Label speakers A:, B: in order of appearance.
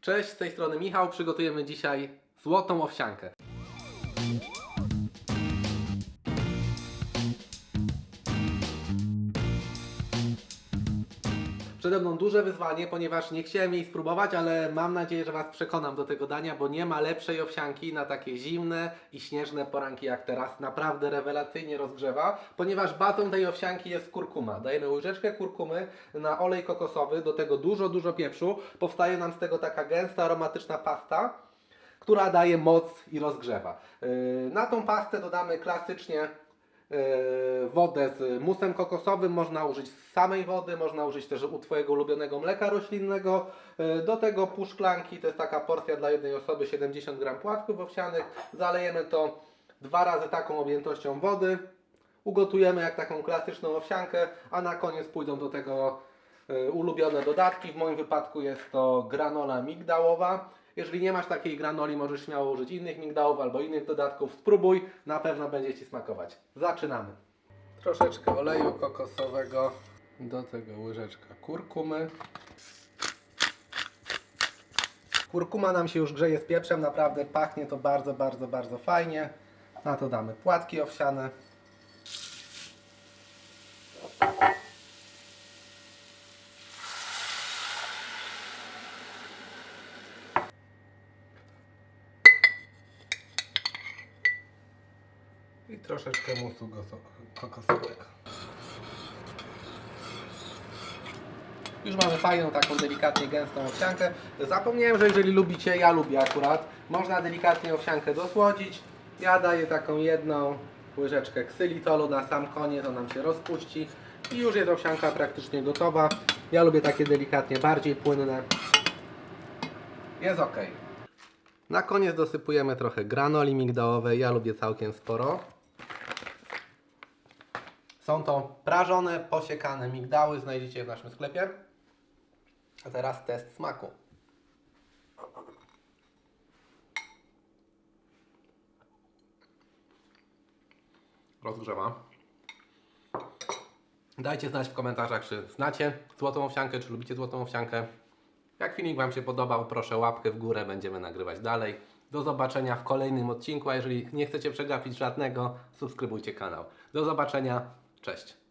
A: Cześć, z tej strony Michał. Przygotujemy dzisiaj złotą owsiankę. Przede mną duże wyzwanie, ponieważ nie chciałem jej spróbować, ale mam nadzieję, że Was przekonam do tego dania, bo nie ma lepszej owsianki na takie zimne i śnieżne poranki jak teraz. Naprawdę rewelacyjnie rozgrzewa, ponieważ batą tej owsianki jest kurkuma. Dajemy łyżeczkę kurkumy na olej kokosowy, do tego dużo, dużo pieprzu. Powstaje nam z tego taka gęsta, aromatyczna pasta która daje moc i rozgrzewa. Yy, Na tą pastę dodamy klasycznie wodę z musem kokosowym, można użyć samej wody, można użyć też u Twojego ulubionego mleka roślinnego. Yy, Do tego pół szklanki, to jest taka porcja dla jednej osoby, 70 gram płatków owsianych. Zalejemy to dwa razy taką objętością wody. Ugotujemy jak taką klasyczną owsiankę, a na koniec pójdą do tego y, ulubione dodatki. W moim wypadku jest to granola migdałowa. Jeżeli nie masz takiej granoli, możesz śmiało użyć innych migdałów albo innych dodatków. Spróbuj, na pewno będzie Ci smakować. Zaczynamy. Troszeczkę oleju kokosowego, do tego łyżeczka kurkumy. Kurkuma nam się już grzeje z pieprzem, naprawdę pachnie to bardzo, bardzo, bardzo fajnie. Na to damy płatki owsiane. I troszeczkę musu kokosowego. Już mamy fajną, taką delikatnie gęstą owsiankę. Zapomniałem, że jeżeli lubicie, ja lubię akurat, można delikatnie owsiankę dosłodzić. Ja daję taką jedną łyżeczkę ksylitolu na sam koniec, to nam się rozpuści. I już jest owsianka praktycznie gotowa. Ja lubię takie delikatnie bardziej płynne. Jest ok. Na koniec dosypujemy trochę granoli migdałowej. Ja lubię całkiem sporo. Są to prażone, posiekane migdały. Znajdziecie je w naszym sklepie. A teraz test smaku. Rozgrzewa. Dajcie znać w komentarzach, czy znacie złotą owsiankę, czy lubicie złotą owsiankę. Jak filmik Wam się podobał, proszę łapkę w górę, będziemy nagrywać dalej. Do zobaczenia w kolejnym odcinku, a jeżeli nie chcecie przegapić żadnego, subskrybujcie kanał. Do zobaczenia, cześć.